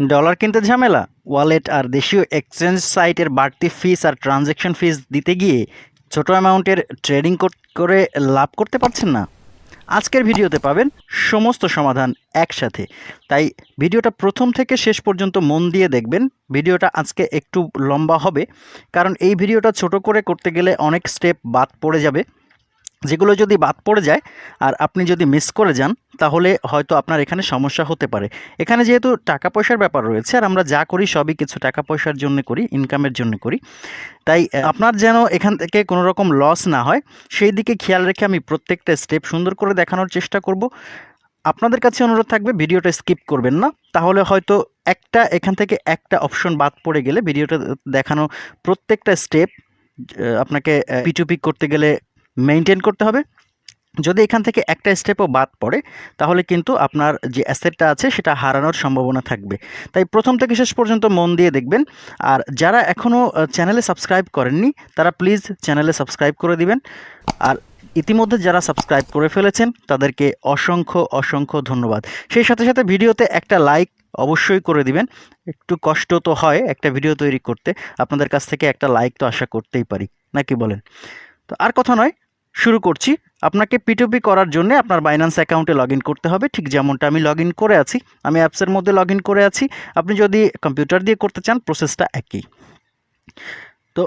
Dollar কিনতে ঝামেলা? Wallet আর দেশীয় এক্সচেঞ্জ সাইটের বাড়তি ফিস আর ট্রানজ্যাকশন ফিস দিতে গিয়ে ছোট অ্যামাউন্টের ট্রেডিং করে লাভ করতে পারছেন না। আজকের ভিডিওতে পাবেন সমস্ত সমাধান একসাথে। তাই ভিডিওটা প্রথম থেকে শেষ পর্যন্ত মন দিয়ে দেখবেন। ভিডিওটা আজকে একটু লম্বা হবে, কারণ এই ভিডিওটা ছোট করে করতে গেলে অনেক স্টেপ বাদ পড়ে যাবে। যেগুলো যদি বাদ পড়ে যায় আর আপনি যদি মিস করে যান, তাহলে হয়তো আপনার এখানে সমস্যা হতে পারে। এখানে যেহেতু টাকা পয়সার ব্যাপার রয়েছে আর আমরা যা করি সবই কিছু টাকা পয়সার জন্য করি ইনকামের জন্য করি। তাই আপনার যেন এখান থেকে কোনো রকম লস না হয়, সেই দিকে খেয়াল রেখে আমি প্রত্যেকটা স্টেপ সুন্দর করে দেখানোর চেষ্টা করব। আপনাদের কাছে অনুরোধ থাকবে ভিডিওটা স্কিপ করবেন না, তাহলে হয়তো একটা, এখান থেকে একটা অপশন বাদ পড়ে গেলে ভিডিওটা দেখানো প্রত্যেকটা স্টেপ আপনাকে পিটুপি করতে গেলে মেনটেন করতে হবে। যদি এখান থেকে একটা স্টেপও বাদ পড়ে, তাহলে কিন্তু আপনার যে অ্যাসেটটা আছে, সেটা হারানোর সম্ভাবনা থাকবে। তাই প্রথম থেকে শেষ পর্যন্ত মন দিয়ে দেখবেন। আর যারা এখনও চ্যানেলে সাবস্ক্রাইব করেননি, তারা প্লিজ চ্যানেলে সাবস্ক্রাইব করে দিবেন। আর ইতিমধ্যে যারা সাবস্ক্রাইব করে ফেলেছেন, তাদেরকে অসংখ্য অসংখ্য ধন্যবাদ। সেই সাথে সাথে ভিডিওতে একটা লাইক অবশ্যই করে দিবেন। একটু কষ্ট তো হয় একটা ভিডিও তৈরি করতে। আপনাদের কাছ থেকে একটা লাইক তো আশা করতেই পারি। নাকি বলেন? তো আর কথা নয়। শুরু করছি। আপনাকে পিটুপি করার জন্য আপনার বাইন্যান্স অ্যাকাউন্টে লগ করতে হবে। ঠিক যেমনটা আমি লগ করে আছি। আমি অ্যাপসের মধ্যে লগ করে আছি। আপনি যদি কম্পিউটার দিয়ে করতে চান প্রসেসটা একই। তো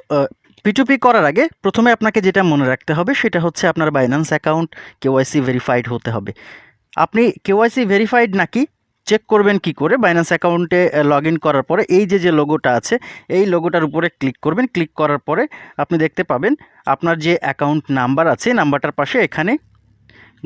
পিটুপি করার আগে প্রথমে আপনাকে যেটা মনে রাখতে হবে, সেটা হচ্ছে আপনার বাইন্যান্স অ্যাকাউন্ট কেওয়াইসি ভেরিফাইড হতে হবে। আপনি কেওয়াইসি ভেরিফাইড নাকি চেক করবেন কি করে? বাইন্যান্স অ্যাকাউন্টে লগ করার পরে এই যে যে লোগোটা আছে, এই লোগোটার উপরে ক্লিক করবেন। ক্লিক করার পরে আপনি দেখতে পাবেন আপনার যে অ্যাকাউন্ট নাম্বার আছে নাম্বারটার পাশে এখানে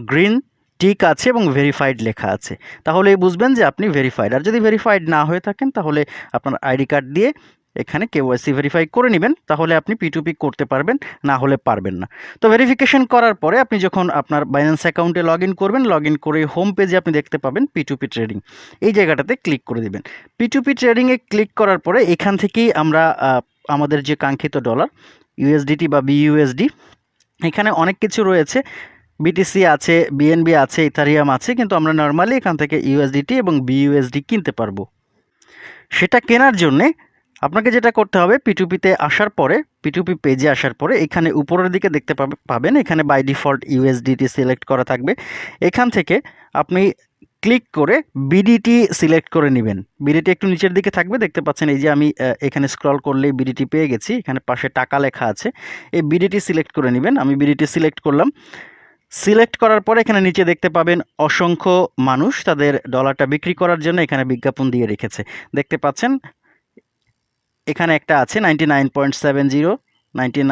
গ্রিন টিক আছে এবং ভেরিফাইড লেখা আছে। তাহলে বুঝবেন যে আপনি ভেরিফাইড আর যদি ভেরিফাইড না হয়ে থাকেন, তাহলে আপনার আইডি কার্ড দিয়ে এখানে কেওয়াইসি ভেরিফাই করে নেবেন, তাহলে আপনি পিটুপি করতে পারবেন, না হলে পারবেন না। তো ভেরিফিকেশন করার পরে আপনি যখন আপনার বাইন্যান্স অ্যাকাউন্টে লগ করবেন লগ করে হোম পেজে আপনি দেখতে পাবেন পিটুপি ট্রেডিং এই জায়গাটাতে ক্লিক করে দিবেন। পিটুপি ট্রেডিংয়ে ক্লিক করার পরে এখান থেকেই আমরা আমাদের যে কাঙ্ক্ষিত ডলার ইউএসডিটি বা বিইউএসডি এখানে অনেক কিছু রয়েছে। বিটিসি আছে বিএনবি আছে ইথারিয়াম আছে, কিন্তু আমরা নর্মালি এখান থেকে ইউএসডিটি এবং বিইউএসডি কিনতে পারব। সেটা কেনার জন্যে আপনাকে যেটা করতে হবে পিটুপিতে আসার পরে পিটুপি পেজে আসার পরে, এখানে উপরের দিকে দেখতে পাবেন, এখানে বাই ডিফল্ট ইউএসডিটি সিলেক্ট করা থাকবে। এখান থেকে আপনি ক্লিক করে বিডিটি সিলেক্ট করে নেবেন। বিডিটি একটু নিচের দিকে থাকবে, দেখতে পাচ্ছেন এই যে আমি এখানে স্ক্রল করলেই বিডিটি পেয়ে গেছি, এখানে পাশে টাকা লেখা আছে। এই বিডিটি সিলেক্ট করে নেবেন, আমি বিডিটি সিলেক্ট করলাম। সিলেক্ট করার পরে এখানে নিচে দেখতে পাবেন অসংখ্য মানুষ তাদের ডলারটা বিক্রি করার জন্য এখানে বিজ্ঞাপন দিয়ে রেখেছে। দেখতে পাচ্ছেন এখানে একটা আছে ninety nine point seven zero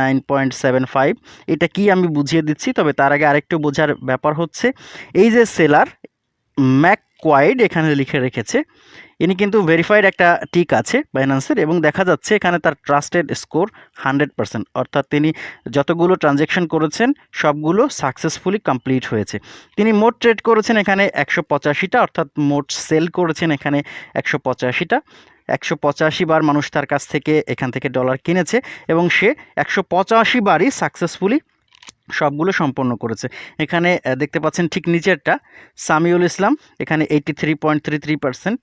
nine point seven five এটা কি আমি বুঝিয়ে দিচ্ছি, তবে তার আগে আরেকটু বোঝার ব্যাপার হচ্ছে, এই যে সেলার ম্যাক কোয়াইড এখানে লিখে রেখেছে, ইনি কিন্তু ভেরিফাইড একটা টিক আছে বাইন্যান্সের এবং দেখা যাচ্ছে এখানে তার ট্রাস্টেড স্কোর হান্ড্রেড পার্সেন্ট অর্থাৎ তিনি যতগুলো ট্রানজ্যাকশন করেছেন, সবগুলো সাকসেসফুলি কমপ্লিট হয়েছে। তিনি মোট ট্রেড করেছেন এখানে একশো পঁচাশিটা, অর্থাৎ মোট সেল করেছেন এখানে একশো পঁচাশিটা। একশো পঁচাশি বার মানুষ তার কাছ থেকে এখান থেকে ডলার কিনেছে এবং সে একশো পঁচাশি বারই সাকসেসফুলি সবগুলো সম্পন্ন করেছে। এখানে দেখতে পাচ্ছেন ঠিক নিচেরটা, সামিউল ইসলাম, এখানে eighty three point three three percent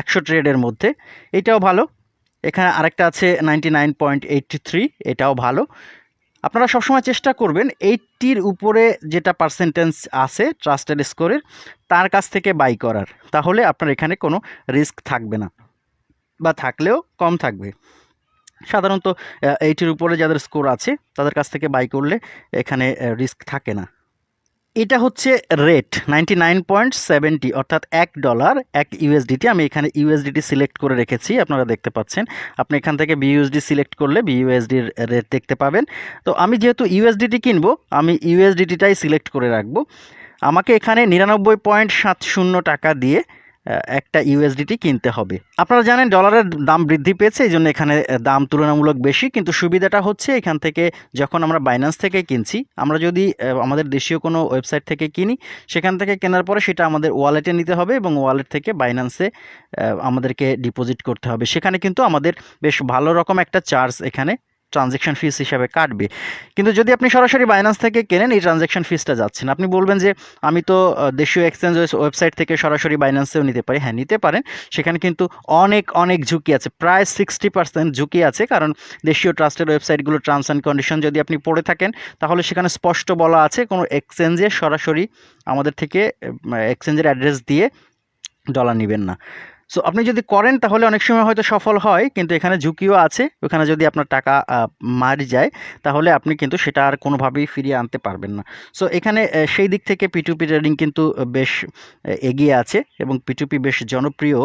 একশো ট্রেডের মধ্যে। এটাও ভালো। এখানে আরেকটা আছে ninety nine point eighty three এটাও ভালো। আপনারা সবসময় চেষ্টা করবেন এইটটির উপরে যেটা পার্সেন্টেজ আছে ট্রাস্টেড স্কোরের তার কাছ থেকে বাই করার। তাহলে আপনার এখানে কোনো রিস্ক থাকবে না বা থাকলেও কম থাকবে। সাধারণত এইটির উপরে যাদের স্কোর আছে, তাদের কাছ থেকে বাই করলে এখানে রিস্ক থাকে না। এটা হচ্ছে রেট নাইনটি নাইন পয়েন্ট অর্থাৎ এক ডলার এক ইউএসডিটি আমি এখানে ইউএসডিটি সিলেক্ট করে রেখেছি, আপনারা দেখতে পাচ্ছেন। আপনি এখান থেকে বিইউএসডি সিলেক্ট করলে বিইউএসডির রেট দেখতে পাবেন। তো আমি যেহেতু ইউএসডিটি কিনবো, আমি ইউএসডিটিটাই সিলেক্ট করে রাখব। আমাকে এখানে নিরানব্বই পয়েন্ট সাত শূন্য টাকা দিয়ে একটা ইউএসডিটি কিনতে হবে। আপনারা জানেন ডলারের দাম বৃদ্ধি পেয়েছে, এই জন্য এখানে দাম তুলনামূলক বেশি, কিন্তু সুবিধাটা হচ্ছে এখান থেকে যখন আমরা বাইন্যান্স থেকে কিনছি, আমরা যদি আমাদের দেশীয় কোনো ওয়েবসাইট থেকে কিনি, সেখান থেকে কেনার পরে সেটা আমাদের ওয়ালেটে নিতে হবে এবং ওয়ালেট থেকে বাইন্যান্সে আমাদেরকে ডিপোজিট করতে হবে। সেখানে কিন্তু আমাদের বেশ ভালো রকম একটা চার্জ এখানে ট্রানজ্যাকশন ফিস হিসাবে কাটবে। কিন্তু যদি আপনি সরাসরি বাইন্যান্স থেকে কেনেন, এই ট্রানজ্যাকশন ফিসটা যাচ্ছেন। আপনি বলবেন যে, আমি তো দেশীয় এক্সচেঞ্জ ওয়েবসাইট থেকে সরাসরি বাইন্যান্সেও নিতে পারি। হ্যাঁ নিতে পারেন। সেখানে কিন্তু অনেক অনেক ঝুঁকি আছে। প্রায় সিক্সটি পার্সেন্ট ঝুঁকি আছে। কারণ দেশীয় ট্রাস্টের ওয়েবসাইটগুলো টার্মস অ্যান্ড কন্ডিশন যদি আপনি পড়ে থাকেন, তাহলে সেখানে স্পষ্ট বলা আছে কোনো এক্সচেঞ্জে সরাসরি আমাদের থেকে এক্সচেঞ্জের অ্যাড্রেস দিয়ে ডলার নেবেন না। সো আপনি যদি করেন, তাহলে অনেক সময় হয়তো সফল হয়, কিন্তু এখানে ঝুঁকিও আছে। ওখানে যদি আপনার টাকা মারি যায়, তাহলে আপনি কিন্তু সেটা আর কোনোভাবেই ফিরিয়ে আনতে পারবেন না। সো এখানে সেই দিক থেকে পিটুপি ট্রেডিং কিন্তু বেশ এগিয়ে আছে এবং পিটুপি বেশ জনপ্রিয়।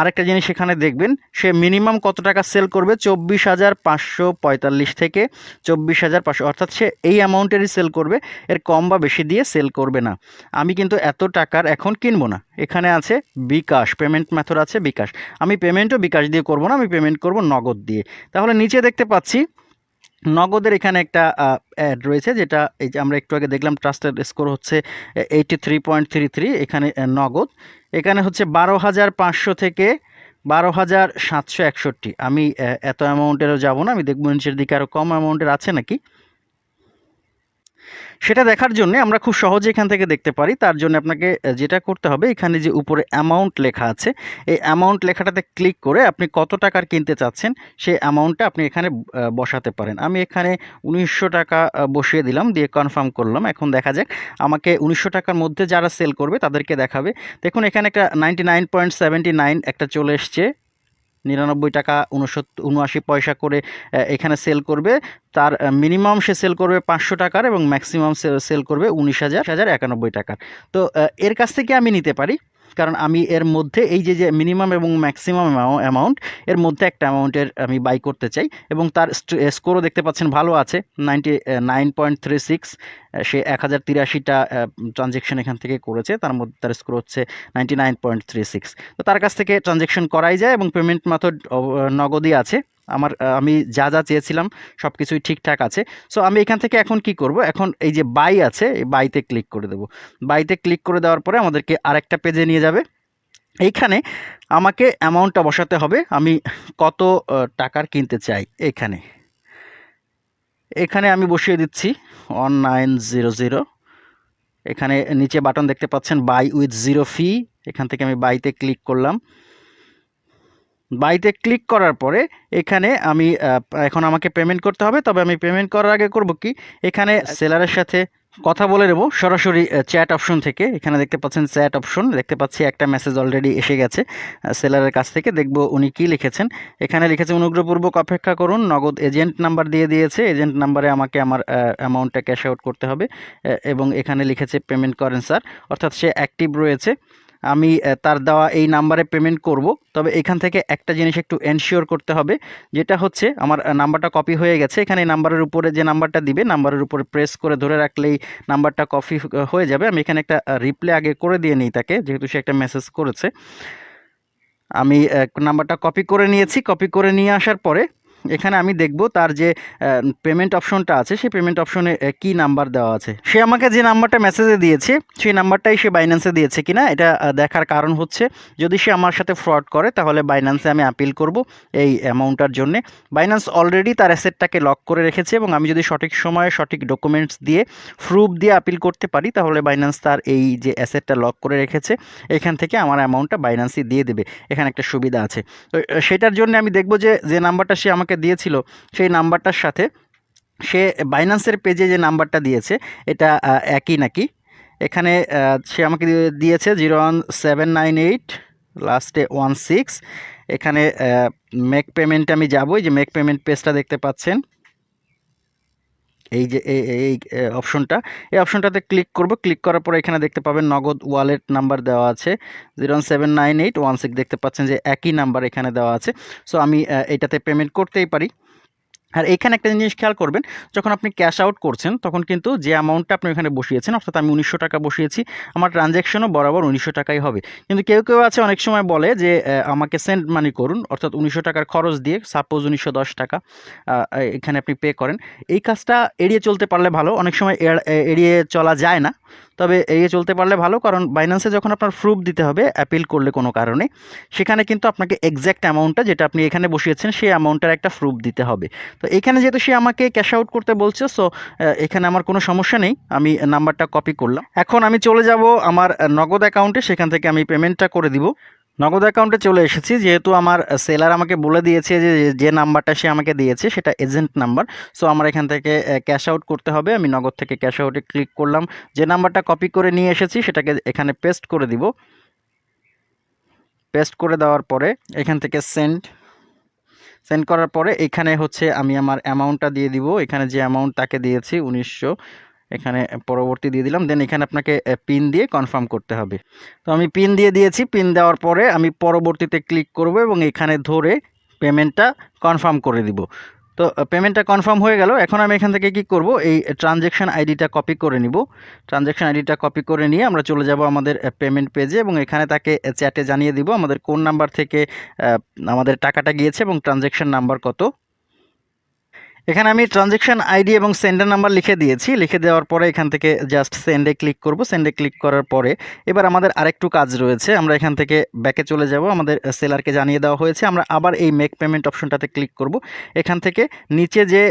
আরেকটা জিনিস এখানে দেখবেন, সে মিনিমাম কত টাকা সেল করবে? চব্বিশ হাজার পাঁচশো পঁয়তাল্লিশ থেকে চব্বিশ হাজার পাঁচশো, অর্থাৎ সে এই অ্যামাউন্টেরই সেল করবে, এর কম বা বেশি দিয়ে সেল করবে না। আমি কিন্তু এত টাকার এখন কিনবো না। এখানে আছে বিকাশ পেমেন্ট মেথড আছে বিকাশ। আমি পেমেন্টও বিকাশ দিয়ে করব না, আমি পেমেন্ট করব নগদ দিয়ে। তাহলে নিচে দেখতে পাচ্ছি, নগদের এখানে একটা অ্যাড রয়েছে যেটা এই যে আমরা একটু আগে দেখলাম ট্রাস্টেড স্কোর হচ্ছে eighty three point three three এখানে নগদ। এখানে হচ্ছে বারো হাজার পাঁচশো থেকে বারো হাজার সাতশো একষট্টি। আমি এত অ্যামাউন্টেরও যাব না, আমি দেখব নিচের দিকে আরও কম অ্যামাউন্টের আছে নাকি? সেটা দেখার জন্য আমরা খুব সহজে এখান থেকে দেখতে পারি। তার জন্য আপনাকে যেটা করতে হবে, এখানে যে উপরে অ্যামাউন্ট লেখা আছে, এই অ্যামাউন্ট লেখাটাতে ক্লিক করে আপনি কত টাকার কিনতে চাচ্ছেন, সেই অ্যামাউন্টটা আপনি এখানে বসাতে পারেন। আমি এখানে উনিশশো টাকা বসিয়ে দিলাম, দিয়ে কনফার্ম করলাম। এখন দেখা যাক, আমাকে উনিশশো টাকার মধ্যে যারা সেল করবে, তাদেরকে দেখাবে। দেখুন, এখানে একটা নাইনটি একটা চলে এসছে। নিরানব্বই টাকা উনসত্তর উনআশি পয়সা করে এখানে সেল করবে। তার মিনিমাম সে সেল করবে পাঁচশো টাকার এবং ম্যাক্সিমাম সেল করবে উনিশ হাজার হাজার একানব্বই টাকার। তো এর কাছ থেকে আমি নিতে পারি। কারণ আমি এর মধ্যে এই যে যে মিনিমাম এবং ম্যাক্সিমাম অ্যামাউন্ট এর মধ্যে একটা অ্যামাউন্টের আমি বাই করতে চাই এবং তার স্কোরও দেখতে পাচ্ছেন ভালো আছে ninety nine point three six সে এক হাজার তিরাশিটা ট্রানজেকশন এখান থেকে করেছে, তার মধ্যে, তার স্কোর হচ্ছে ninety nine point three six তো তার কাছ থেকে ট্রানজেকশন করাই যায় এবং পেমেন্ট মেথড নগদই আছে। আমার আমি যা যা চেয়েছিলাম সব কিছুই ঠিকঠাক আছে। সো আমি এখান থেকে এখন কি করব? এখন এই যে বাই আছে, এই বাইতে ক্লিক করে দেবো। বাইতে ক্লিক করে দেওয়ার পরে আমাদেরকে আরেকটা পেজে নিয়ে যাবে। এইখানে আমাকে অ্যামাউন্টটা বসাতে হবে। আমি কত টাকার কিনতে চাই? এখানে। এখানে আমি বসিয়ে দিচ্ছি ওয়ান নাইন জিরো জিরো এখানে নিচে বাটন দেখতে পাচ্ছেন বাই উইথ জিরো ফি এখান থেকে আমি বাইতে ক্লিক করলাম। বাইতে ক্লিক করার পরে এখানে আমি এখন আমাকে পেমেন্ট করতে হবে। তবে আমি পেমেন্ট করার আগে করব কি? এখানে সেলারের সাথে কথা বলে নেব। সরাসরি চ্যাট অপশন থেকে। এখানে দেখতে পাচ্ছেন চ্যাট অপশন দেখতে পাচ্ছি একটা মেসেজ অলরেডি এসে গেছে সেলারের কাছ থেকে। দেখব উনি কি লিখেছেন। এখানে লিখেছে অনুগ্রহপূর্বক অপেক্ষা করুন। নগদ এজেন্ট নাম্বার দিয়ে দিয়েছে। এজেন্ট নাম্বারে আমাকে আমার অ্যামাউন্টটা ক্যাশ আউট করতে হবে। এবং এখানে লিখেছে পেমেন্ট করেন স্যার অর্থাৎ সে অ্যাক্টিভ রয়েছে। আমি তার দেওয়া এই নাম্বারে পেমেন্ট করব। তবে এখান থেকে একটা জিনিস একটু এনশিওর করতে হবে, যেটা হচ্ছে আমার নাম্বারটা কপি হয়ে গেছে। এখানে নাম্বারের উপরে যে নাম্বারটা দিবে, নাম্বারের উপরে প্রেস করে ধরে রাখলেই নাম্বারটা কপি হয়ে যাবে। আমি এখানে একটা রিপ্লে আগে করে দিয়ে নিই তাকে, যেহেতু সে একটা মেসেজ করেছে। আমি নাম্বারটা কপি করে নিয়েছি। কপি করে নিয়ে আসার পরে এখানে আমি দেখব তার যে পেমেন্ট অপশনটা আছে, সেই পেমেন্ট অপশনে কি নাম্বার দেওয়া আছে। সে আমাকে যে নাম্বারটা মেসেজে দিয়েছে, সেই নাম্বারটাই সে বাইন্যান্সে দিয়েছে কিনা, এটা দেখার কারণ হচ্ছে, যদি সে আমার সাথে ফ্রড করে, তাহলে বাইন্যান্সে আমি আপিল করব এই অ্যামাউন্টটার জন্য। বাইন্যান্স অলরেডি তার অ্যাসেটটাকে লক করে রেখেছে এবং আমি যদি সঠিক সময়ে সঠিক ডকুমেন্টস দিয়ে প্রুফ দিয়ে আপিল করতে পারি, তাহলে বাইন্যান্স তার এই যে অ্যাসেটটা লক করে রেখেছে, এখান থেকে আমার অ্যামাউন্টটা বাইন্যান্সই দিয়ে দেবে। এখানে একটা সুবিধা আছে। তো সেটার জন্য আমি দেখব যে যে নাম্বারটা সে আমাকে দিয়েছিল সেই নাম্বারটার সাথে। সে বাইন্যান্সের পেজে যে নাম্বারটা দিয়েছে, এটা একই নাকি? এখানে সে আমাকে দিয়ে- দিয়েছে zero one seven nine eight লাস্টে ওয়ান সিক্স এখানে মেক পেমেন্টে আমি যাব যে মেক পেমেন্ট পেজটা দেখতে পাচ্ছেন। এই যে, এই এই অপশনটা এই অপশনটাতে ক্লিক করব। ক্লিক করার পরে এখানে দেখতে পাবেন নগদ ওয়ালেট নাম্বার দেওয়া আছে। Zero seven nine eight one six দেখতে পাচ্ছেন যে একই নাম্বার এখানে দেওয়া আছে। সো আমি এটাতে পেমেন্ট করতেই পারি। আর এখানে একটা জিনিস খেয়াল করবেন, যখন আপনি ক্যাশ আউট করছেন, তখন কিন্তু যে অ্যামাউন্টটা আপনি এখানে বসিয়েছেন, অর্থাৎ আমি উনিশশো টাকা বসিয়েছি, আমার ট্রানজ্যাকশনও বরাবর উনিশশো টাকাই হবে। কিন্তু কেউ কেউ আছে অনেক সময় বলে যে আমাকে সেন্ড মানি করুন, অর্থাৎ উনিশশো টাকার খরচ দিয়ে সাপোজ উনিশশো দশ টাকা এখানে আপনি পে করেন। এই কাজটা এড়িয়ে চলতে পারলে ভালো, অনেক সময় এড়িয়ে চলা যায় না। তবে এড়িয়ে চলতে পারলে ভালো, কারণ বাইন্যান্সে যখন আপনার প্রুফ দিতে হবে অ্যাপিল করলে কোনো কারণে, সেখানে কিন্তু আপনাকে এক্স্যাক্ট অ্যামাউন্টটা যেটা আপনি এখানে বসিয়েছেন, সেই অ্যামাউন্টের একটা প্রুফ দিতে হবে। তো এখানে যেহেতু সে আমাকে ক্যাশ আউট করতে বলছে সো এখানে আমার কোনো সমস্যা নেই, আমি নাম্বারটা কপি করলাম। এখন আমি চলে যাব আমার নগদ অ্যাকাউন্টে সেখান থেকে আমি পেমেন্টটা করে দিব। নগদ অ্যাকাউন্টে চলে এসেছি। যেহেতু আমার সেলার আমাকে বলে দিয়েছে যে যে নাম্বারটা সে আমাকে দিয়েছে, সেটা এজেন্ট নাম্বার সো আমার এখান থেকে ক্যাশ আউট করতে হবে। আমি নগদ থেকে ক্যাশ আউটে ক্লিক করলাম। যে নাম্বারটা কপি করে নিয়ে এসেছি, সেটাকে এখানে পেস্ট করে দিব। পেস্ট করে দেওয়ার পরে, এখান থেকে সেন্ড সেন্ড করার পরে, এখানে হচ্ছে আমি আমার অ্যামাউন্টটা দিয়ে দিব। এখানে যে অ্যামাউন্ট তাকে দিয়েছি, উনিশশো এখানে পরবর্তী দিয়ে দিলাম দেন এখানে আপনাকে পিন দিয়ে কনফার্ম করতে হবে। তো আমি পিন দিয়ে দিয়েছি পিন দেওয়ার পরে আমি পরবর্তীতে ক্লিক করব এবং এখানে ধরে পেমেন্টটা কনফার্ম করে দিব। তো পেমেন্টটা কনফার্ম হয়ে গেল, এখন আমি এখান থেকে কি করব? এই ট্রানজ্যাকশান আইডিটা কপি করে নিব। ট্রানজ্যাকশান আইডিটা কপি করে নিয়ে আমরা চলে যাব আমাদের পেমেন্ট পেজে এবং এখানে তাকে চ্যাটে জানিয়ে দিব, আমাদের কোন নাম্বার থেকে আমাদের টাকাটা গিয়েছে এবং ট্রানজ্যাকশান নাম্বার কত। এখানে আমি ট্রানজেকশন আইডি এবং সেন্ডার নাম্বার লিখে দিয়েছি। লিখে দেওয়ার পরে এখান থেকে জাস্ট সেন্ডে ক্লিক করব। সেন্ডে ক্লিক করার পরে এবার আমাদের আরেকটু কাজ রয়েছে। আমরা এখান থেকে ব্যাকে চলে যাব। আমাদের সেলারকে জানিয়ে দেওয়া হয়েছে। আমরা আবার এই মেক পেমেন্ট অপশনটাতে ক্লিক করব। এখান থেকে নিচে যে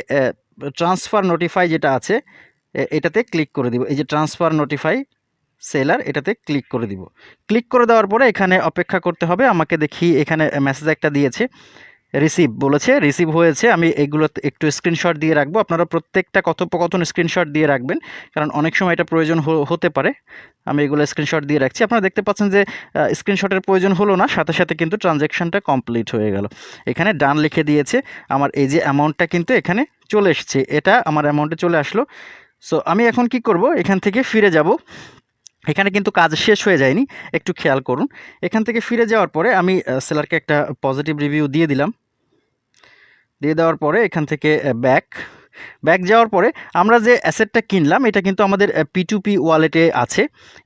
ট্রান্সফার নোটিফাই যেটা আছে এটাতে ক্লিক করে দিব। এই যে ট্রান্সফার নোটিফাই সেলার এটাতে ক্লিক করে দিব। ক্লিক করে দেওয়ার পরে এখানে অপেক্ষা করতে হবে। আমাকে দেখি এখানে মেসেজ একটা দিয়েছে। রিসিভ বলেছে রিসিভ হয়েছে, আমি এগুলো একটু স্ক্রিনশট দিয়ে রাখব। আপনারা প্রত্যেকটা কথোপকথন স্ক্রিনশট দিয়ে রাখবেন, কারণ অনেক সময় এটা প্রয়োজন হতে পারে। আমি এগুলো স্ক্রিনশট দিয়ে রাখছি। আপনারা দেখতে পাচ্ছেন যে স্ক্রিনশটের প্রয়োজন হলো না, সাথে সাথে কিন্তু ট্রানজ্যাকশানটা কমপ্লিট হয়ে গেল। এখানে ডান লিখে দিয়েছে, আমার এই যে অ্যামাউন্টটা কিন্তু এখানে চলে এসছে, এটা আমার অ্যামাউন্টে চলে আসলো। সো আমি এখন কি করব? এখান থেকে ফিরে যাব। এখানে কিন্তু কাজ শেষ হয়ে যায়নি, একটু খেয়াল করুন। এখান থেকে ফিরে যাওয়ার পরে আমি সেলারকে একটা পজিটিভ রিভিউ দিয়ে দিলাম। দিয়ে দেওয়ার পরে এখান থেকে ব্যাক ব্যাক যাওয়ার পরে আমরা যে অ্যাসেটটা কিনলাম, এটা কিন্তু আমাদের পিটুপি ওয়ালেটে আছে।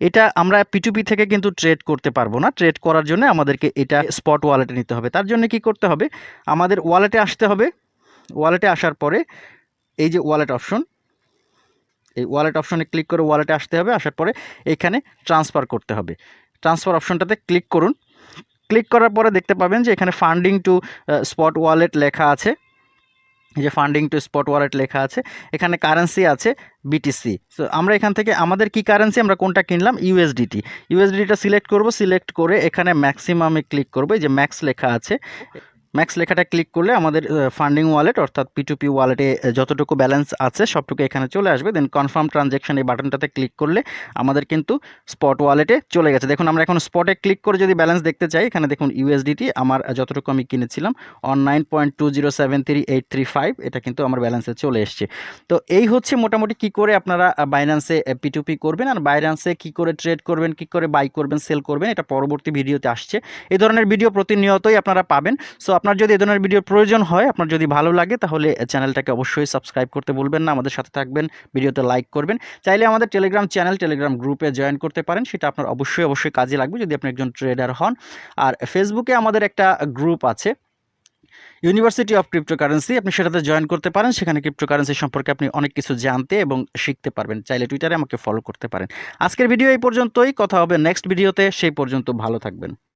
এটা আমরা পিটুপি থেকে কিন্তু ট্রেড করতে পারব না। ট্রেড করার জন্য আমাদেরকে এটা স্পট ওয়ালেটে নিতে হবে। তার জন্য কি করতে হবে? আমাদের ওয়ালেটে আসতে হবে। ওয়ালেটে আসার পরে এই যে ওয়ালেট অপশন এই ওয়ালেট অপশনে ক্লিক করে ওয়ালেটে আসতে হবে, আসার পরে এখানে ট্রান্সফার করতে হবে। ট্রান্সফার অপশনটাতে ক্লিক করুন। ক্লিক করার পরে দেখতে পাবেন যে এখানে ফান্ডিং টু স্পট ওয়ালেট লেখা আছে। যে ফান্ডিং টু স্পট ওয়ালেট লেখা আছে। এখানে কারেন্সি আছে বিটিসি সো আমরা এখান থেকে আমাদের কি কারেন্সি আমরা কোনটা কিনলাম? ইউএসডিটি ইউএসডিটা সিলেক্ট করব সিলেক্ট করে এখানে ম্যাক্সিমামে ক্লিক করব। যে ম্যাক্স লেখা আছে। ম্যাক্স লেখাটা ক্লিক করলে আমাদের ফান্ডিং ওয়ালেট অর্থাৎ পিটুপি ওয়ালেটে যতটুকু ব্যালেন্স আছে, সবটুকু এখানে চলে আসবে। দেন কনফার্ম ট্রানজ্যাকশন এই বাটনটাতে ক্লিক করলে আমাদের কিন্তু স্পট ওয়ালেটে চলে গেছে। দেখুন, আমরা এখন স্পটে ক্লিক করে যদি ব্যালেন্স দেখতে চাই, এখানে দেখুন ইউএসডিটি আমার যতটুকু আমি কিনেছিলাম on nine point two zero seven three eight three five এটা কিন্তু আমার ব্যালেন্সে চলে এসছে। তো এই হচ্ছে মোটামুটি কি করে আপনারা বাইন্যান্সে পিটুপি করবেন, আর বাইন্যান্সে কি করে ট্রেড করবেন, কি করে বাই করবেন সেল করবেন, এটা পরবর্তী ভিডিওতে আসছে। এই ধরনের ভিডিও প্রতিনিয়তই আপনারা পাবেন। সো আপনার যদি এ ধরনের ভিডিওর প্রয়োজন হয়, আপনার যদি ভালো লাগে, তাহলে চ্যানেলটাকে অবশ্যই সাবস্ক্রাইব করতে বলবেন না। আমাদের সাথে থাকবেন ভিডিওতে লাইক করবেন। চাইলে আমাদের টেলিগ্রাম চ্যানেল টেলিগ্রাম গ্রুপে জয়েন করতে পারেন। সেটা আপনার অবশ্যই অবশ্যই কাজে লাগবে যদি আপনি একজন ট্রেডার হন। আর ফেসবুকে আমাদের একটা গ্রুপ আছে ইউনিভার্সিটি অফ ক্রিপ্টোকারেন্সি আপনি সেটাতে জয়েন করতে পারেন। সেখানে ক্রিপ্টোকারেন্সি সম্পর্কে আপনি অনেক কিছু জানতে এবং শিখতে পারবেন। চাইলে টুইটারে আমাকে ফলো করতে পারেন। আজকের ভিডিও এই পর্যন্তই। কথা হবে নেক্সট ভিডিওতে সেই পর্যন্ত ভালো থাকবেন।